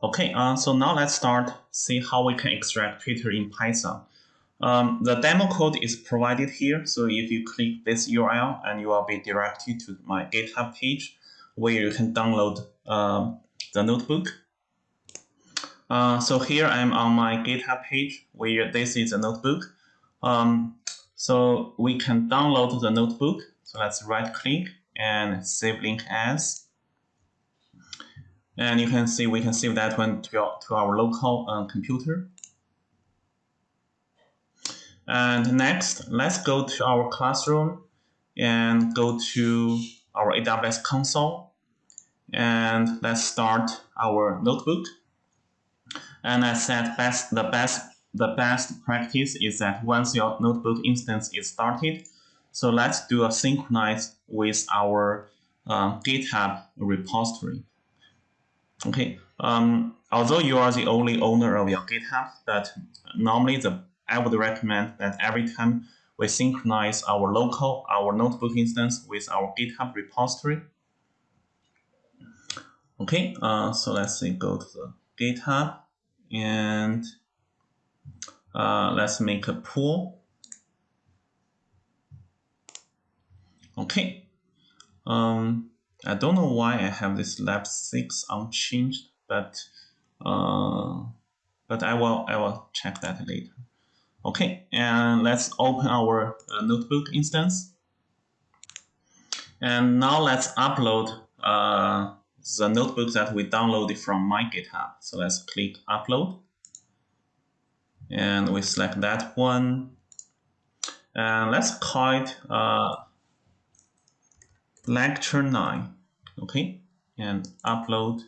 Okay, uh, so now let's start see how we can extract Twitter in Python. Um, the demo code is provided here. So if you click this URL and you will be directed to my GitHub page where you can download um, the notebook. Uh, so here I'm on my GitHub page where this is a notebook. Um, so we can download the notebook. So let's right click and save link as. And you can see we can save that one to, our, to our local uh, computer. And next, let's go to our classroom and go to our AWS console. And let's start our notebook. And I said best, the best the best practice is that once your notebook instance is started, so let's do a synchronize with our uh, GitHub repository. Okay, um, although you are the only owner of your GitHub, but normally the I would recommend that every time we synchronize our local, our notebook instance with our GitHub repository. Okay, uh, so let's say go to the GitHub and uh, let's make a pool. Okay. Um, I don't know why I have this lab six unchanged, but uh, but I will I will check that later. Okay, and let's open our uh, notebook instance. And now let's upload uh, the notebook that we downloaded from my GitHub. So let's click upload and we select that one. And let's call it uh, lecture 9, okay, and upload.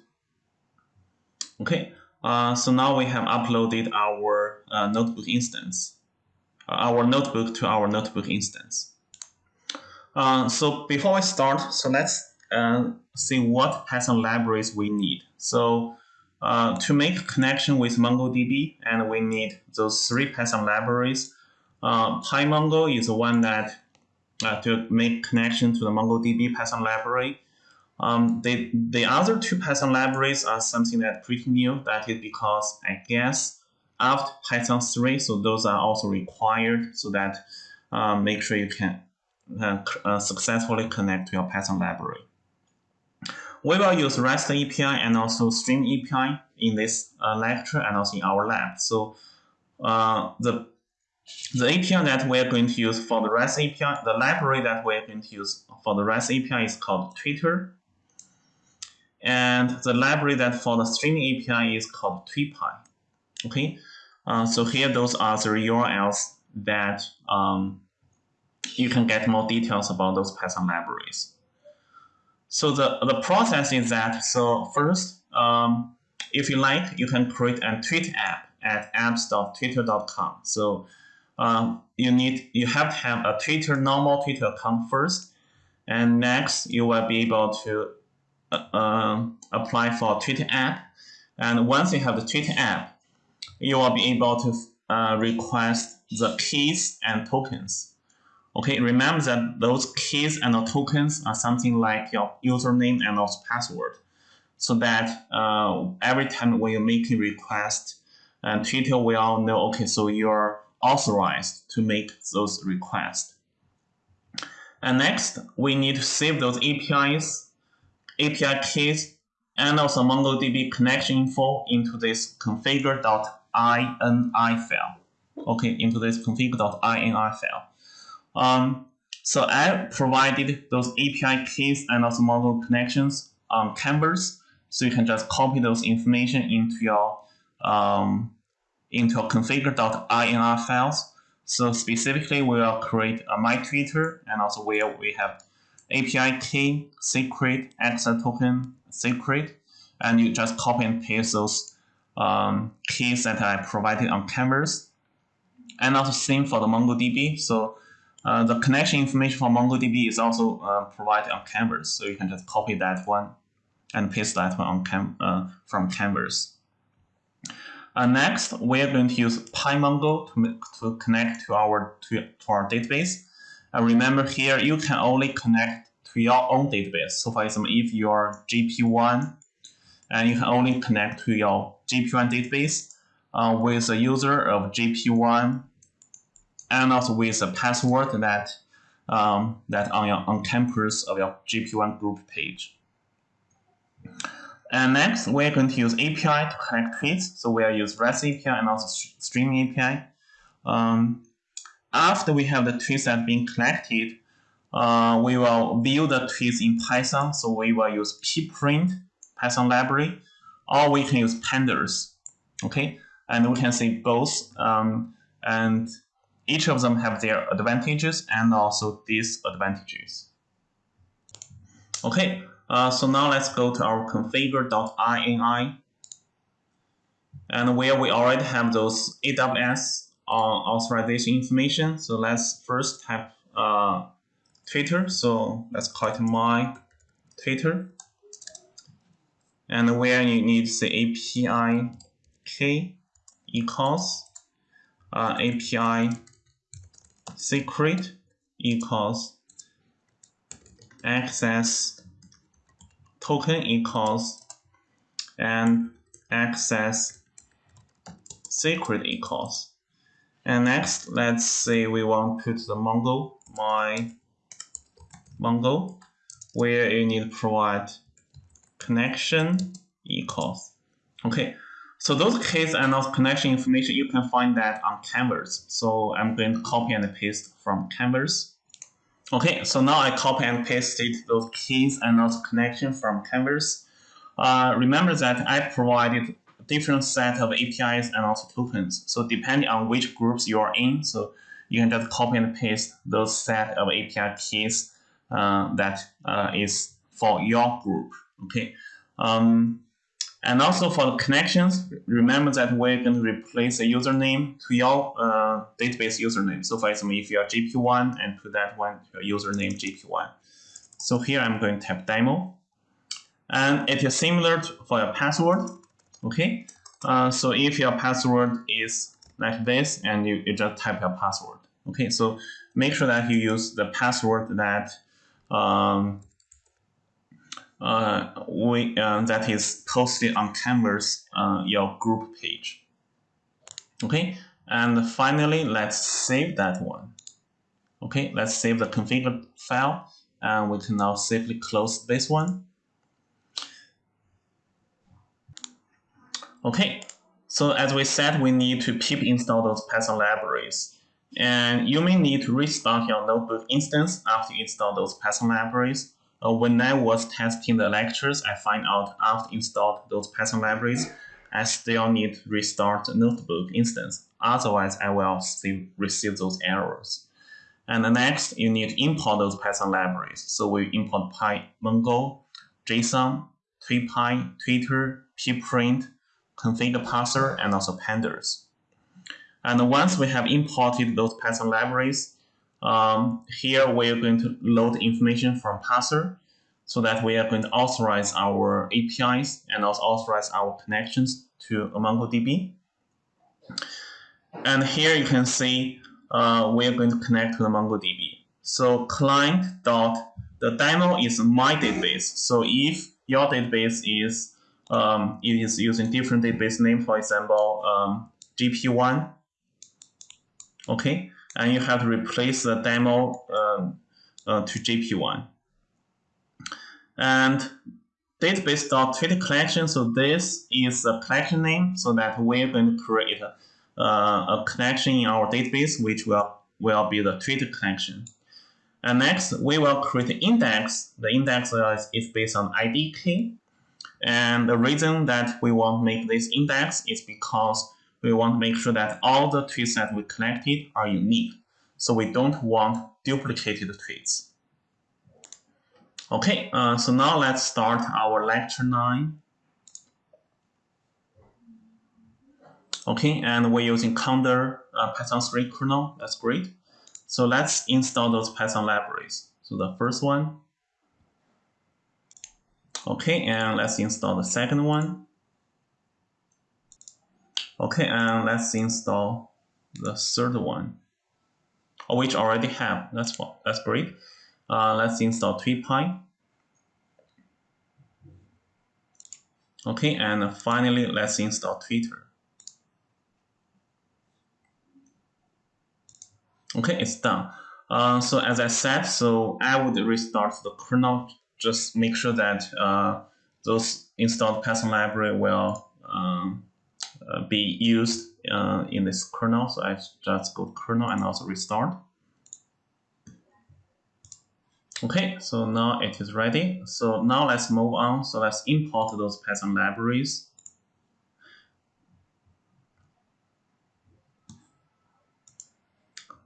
Okay, uh, so now we have uploaded our uh, notebook instance, uh, our notebook to our notebook instance. Uh, so before we start, so let's uh, see what Python libraries we need. So uh, to make connection with MongoDB, and we need those three Python libraries. PyMongo is the one that uh, to make connection to the MongoDB Python library. Um, the, the other two Python libraries are something that pretty new. That is because I guess after Python 3, so those are also required so that uh, make sure you can uh, uh, successfully connect to your Python library. We will use REST API and also Stream API in this uh, lecture and also in our lab. So uh, the the API that we're going to use for the REST API, the library that we're going to use for the REST API is called Twitter. And the library that for the streaming API is called Tweepy. Okay, uh, so here those are the URLs that um, you can get more details about those Python libraries. So the, the process is that, so first, um, if you like, you can create a tweet app at apps.twitter.com. So um, you need, you have to have a Twitter, normal Twitter account first. And next, you will be able to uh, um, apply for Twitter app. And once you have the Twitter app, you will be able to uh, request the keys and tokens. Okay, remember that those keys and tokens are something like your username and also password. So that uh, every time when you make a request, and Twitter will know, okay, so you're authorized to make those requests. And next, we need to save those APIs, API keys, and also MongoDB connection info into this configure.ini file. Okay, into this config.ini file. Um, so I provided those API keys and also model connections on Canvas. So you can just copy those information into your um, into your configure.ini files. So specifically, we will create a my Twitter and also where we have API key, secret, access token, secret, and you just copy and paste those um, keys that I provided on Canvas. And also same for the MongoDB. So uh, the connection information for MongoDB is also uh, provided on Canvas, so you can just copy that one and paste that one on cam uh, from Canvas. Uh, next, we're going to use PyMongo to, to connect to our to, to our database. And remember here, you can only connect to your own database. So for example, if you're GP1 and you can only connect to your GP1 database uh, with a user of GP1 and also with a password that um, that on your on Canvas of your GP1 group page. And next, we're going to use API to connect tweets. So we'll use REST API and also streaming API. Um, after we have the tweets that have been collected, uh, we will view the tweets in Python. So we will use pprint Python library, or we can use pandas. Okay, and we can see both. Um, and each of them have their advantages and also disadvantages. Okay, uh, so now let's go to our configure.ini and where we already have those AWS uh, authorization information. So let's first type uh, Twitter. So let's call it my Twitter. And where you need the API key equals uh, API secret equals access token equals and access secret equals. And next, let's say we want to put the Mongo, my Mongo, where you need to provide connection equals. Okay, so those keys and those connection information, you can find that on Canvas. So I'm going to copy and paste from Canvas. Okay, so now I copy and pasted those keys and those connection from Canvas. Uh, remember that I provided a different set of APIs and also tokens. So depending on which groups you are in, so you can just copy and paste those set of API keys uh, that uh, is for your group. Okay. Um, and also for the connections, remember that we're going to replace a username to your uh, database username. So for example, if you are GP1 and put that one your username GP1. So here I'm going to type demo. And it is similar to, for your password. Okay. Uh, so if your password is like this and you, you just type your password. Okay. So make sure that you use the password that um, uh, we, uh, that is posted on Canvas, uh, your group page. Okay, and finally, let's save that one. Okay, let's save the configured file, and we can now safely close this one. Okay, so as we said, we need to pip install those Python libraries. And you may need to restart your notebook instance after you install those Python libraries uh, when I was testing the lectures, I find out after installed those Python libraries, I still need to restart the notebook instance. Otherwise, I will still receive those errors. And the next, you need to import those Python libraries. So we import PyMongo, JSON, Tweepy, Twitter, pprint, config parser, and also pandas. And once we have imported those Python libraries, um, here we are going to load information from parser so that we are going to authorize our APIs and also authorize our connections to MongoDB. And here you can see uh, we are going to connect to the MongoDB. So client dot the demo is my database. So if your database is um, it is using different database name, for example, um, GP1, okay, and you have to replace the demo um, uh, to JP1. And database.tweet collection, so this is a collection name so that we're going to create a, uh, a connection in our database, which will, will be the tweet collection. And next, we will create an index. The index is, is based on ID key. And the reason that we want to make this index is because we want to make sure that all the tweets that we collected are unique. So we don't want duplicated tweets. Okay, uh, so now let's start our lecture 9. Okay, and we're using Conda uh, Python 3 kernel. That's great. So let's install those Python libraries. So the first one. Okay, and let's install the second one. Okay, and let's install the third one, which already have. That's that's great. Uh, let's install Tweepy. Okay, and finally, let's install Twitter. Okay, it's done. Uh, so as I said, so I would restart the kernel, just make sure that uh, those installed Python library will um, be used uh, in this kernel. So I just go to kernel and also restart. Okay, so now it is ready. So now let's move on. So let's import those Python libraries.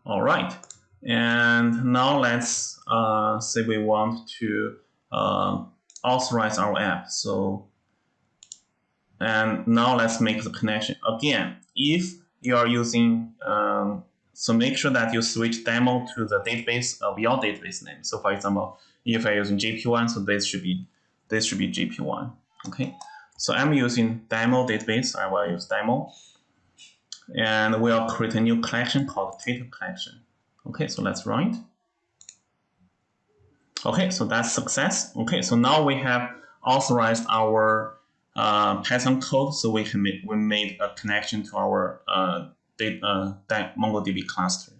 All right, and now let's uh, say we want to uh, authorize our app. So, and now let's make the connection. Again, if you are using, um, so make sure that you switch demo to the database of your database name. So for example, if I'm using GP1, so this should be, this should be GP1, okay? So I'm using demo database, I will use demo. And we'll create a new collection called Twitter collection. Okay, so let's run it. Okay, so that's success. Okay, so now we have authorized our uh, Python code, so we can make, we made a connection to our uh, data, uh, MongoDB cluster.